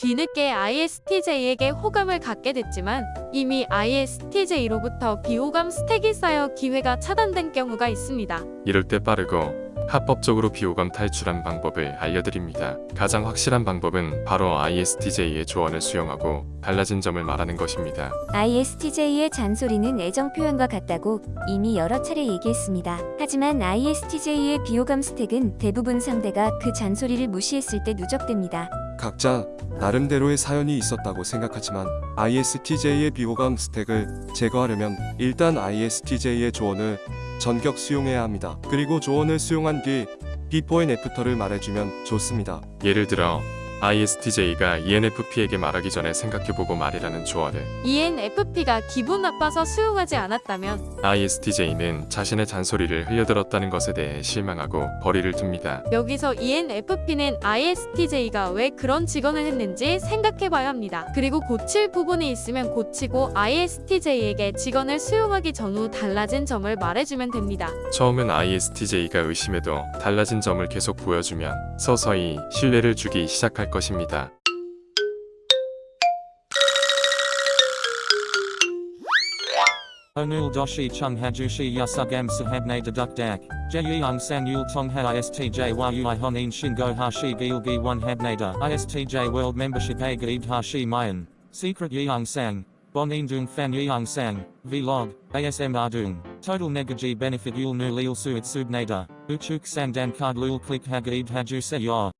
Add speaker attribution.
Speaker 1: 뒤늦게 ISTJ에게 호감을 갖게 됐지만 이미 ISTJ로부터 비호감 스택이 쌓여 기회가 차단된 경우가 있습니다.
Speaker 2: 이럴 때 빠르고 합법적으로 비호감 탈출한 방법을 알려드립니다. 가장 확실한 방법은 바로 ISTJ의 조언을 수용하고 달라진 점을 말하는 것입니다.
Speaker 3: ISTJ의 잔소리는 애정 표현과 같다고 이미 여러 차례 얘기했습니다. 하지만 ISTJ의 비호감 스택은 대부분 상대가 그 잔소리를 무시했을 때 누적됩니다.
Speaker 4: 각자 나름대로의 사연이 있었다고 생각하지만 ISTJ의 비호감 stack을 제거하려면 일단 ISTJ의 조언을 전격 수용해야 합니다. 그리고 조언을 수용한 뒤 before and after를 말해주면 좋습니다.
Speaker 2: 예를 들어 ISTJ가 ENFP에게 말하기 전에 생각해보고 말하라는 조언을
Speaker 1: ENFP가 기분 나빠서 수용하지 않았다면
Speaker 2: ISTJ는 자신의 잔소리를 흘려들었다는 것에 대해 실망하고 거리를 둡니다.
Speaker 1: 여기서 ENFP는 ISTJ가 왜 그런 직언을 했는지 생각해봐야 합니다. 그리고 고칠 부분이 있으면 고치고 ISTJ에게 직언을 수용하기 전후 달라진 점을 말해주면 됩니다.
Speaker 2: 처음엔 ISTJ가 의심해도 달라진 점을 계속 보여주면 서서히 신뢰를 주기 시작할 것입니다.
Speaker 5: Onul doshi chung hajushi yasugam sahabne deduk dak. Jeyung tong ha istj yui honin shingo hashi gilgi one habnada. Istj world membership a gaid hashi mayan. Secret yeung sang. Bonin dung fan yeung sang. Vlog. ASM ardung. Total negaji benefit yul nu lil suit. Uchuk sang dan card lul click hagaid haju se yor.